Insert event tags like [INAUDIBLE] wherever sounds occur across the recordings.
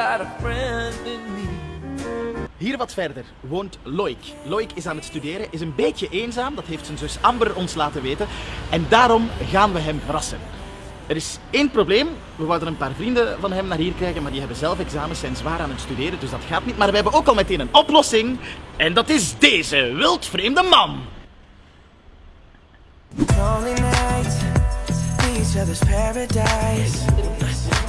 got a friend in me. Hier wat verder woont Loik. Loik is aan het studeren, is een beetje eenzaam, dat heeft zijn zus Amber ons laten weten. En daarom gaan we hem verrassen. Er is één probleem. We wouden een paar vrienden van hem naar hier krijgen, maar die hebben zelf examens, zijn zwaar aan het studeren, dus dat gaat niet. Maar we hebben ook al meteen een oplossing. En dat is deze wildvreemde man. Lonely nights, each other's paradise.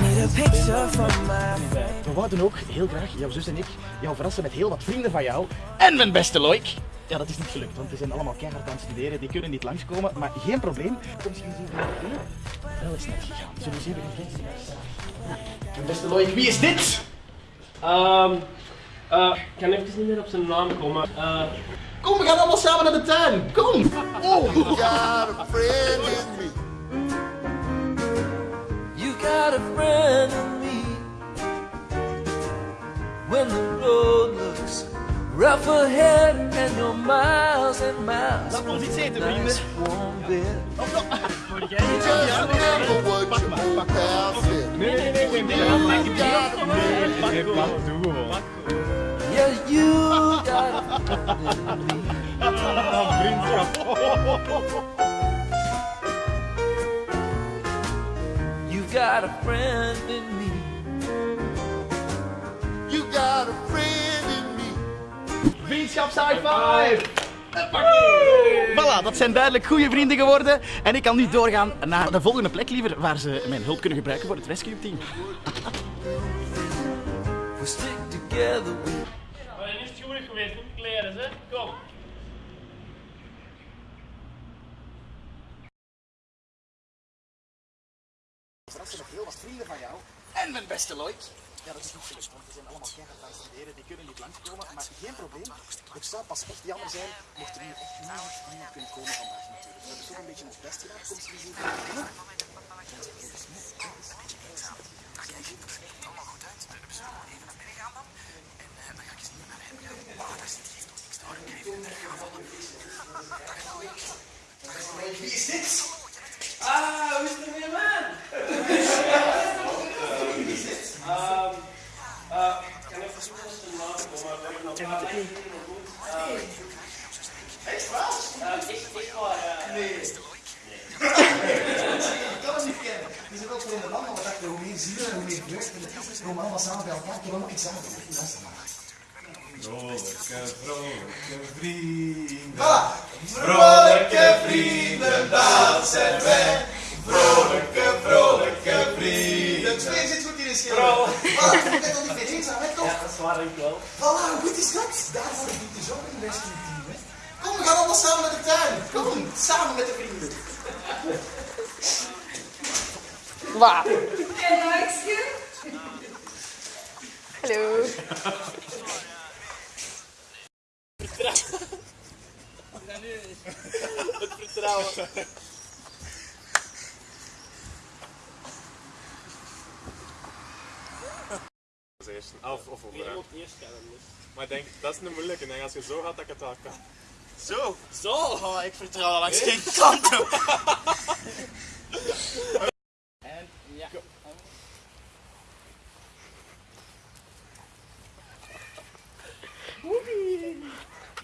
Need a picture from my face. We wouden ook heel graag, jouw zus en ik, jou verrassen met heel wat vrienden van jou. En mijn beste Loik. Ja, dat is niet gelukt, want we zijn allemaal keihard aan het studeren. Die kunnen niet langskomen, maar geen probleem. Kom eens eens even binnen. Wel is net gegaan. Zullen we eens even gaan Mijn beste Loik, wie is dit? Ehm, eh, ik kan even niet meer op zijn naam komen. Eh, Kom, we gaan allemaal samen naar de tuin. Kom. Oh. got when the road looks rough ahead and you're miles and miles Laat ons iets eten, vrienden. Yeah, you got You got a friend in me. Vriendschaps high five. Voilà, dat zijn duidelijk goede vrienden geworden. En ik kan nu doorgaan naar de volgende plek liever, waar ze mijn hulp kunnen gebruiken voor het rescue team. [LAUGHS] We stick together. We Maar is het goed geweest met de kleren, hè? Kom. met heel wat vrienden van jou. En mijn beste Lloyd. Ja, dat is nog gelukt, want we zijn allemaal keihard het studeren. Die kunnen niet langskomen, maar geen probleem. Het zou pas echt jammer zijn mocht er nu echt niemand, niemand kunnen komen vandaag natuurlijk. We hebben toch een beetje ons best gedaan. Kom eens even binnen. Wie is dit? Ah, hoe is het man? Ehm, eh, ik kan even zoeken op zijn naam komen, maar ik heb nog wel Echt waar? Echt, echt waar, ja. Nee. Ik kan hem niet kennen. Die zijn wel vreemde man, maar we dachten hoe meer zielen en hoe meer vreugd. We komen allemaal samen bij elkaar. Ik doen. Luister maar. Vrolijke, vrolijke vrienden. Voilà. Vrolijke vrienden, dat zijn wij. Vrolijke, vrolijke vrienden. De sfeer zit goed in de schil. Voilà, je bent al niet meer toch? Ja, dat is waar, ik wel. Voilà, hoe goed is dat? Daarvoor dient dus ook een rescue team, hè? Kom, we gaan allemaal samen naar de tuin. Kom, samen met de vrienden. Hallo. Eerst, of, of onderaan. moet eerst gaan, dus. Maar ik denk, dat is een moeilijke. Ik denk als je zo gaat, dat ik het wel kan. Zo. Zo? Oh, ik vertrouw langs geen kant op. En ja.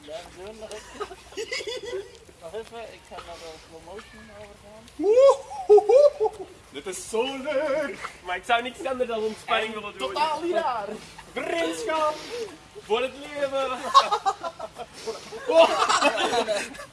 Ja, we doen nog even. Nog even, ik ga naar de slow motion overgaan. [LAUGHS] Dit is zo leuk! Maar ik zou niks anders dan ontspanning willen doen. Totaal raar. Vriendschap! Voor het leven! [LAUGHS] [LAUGHS]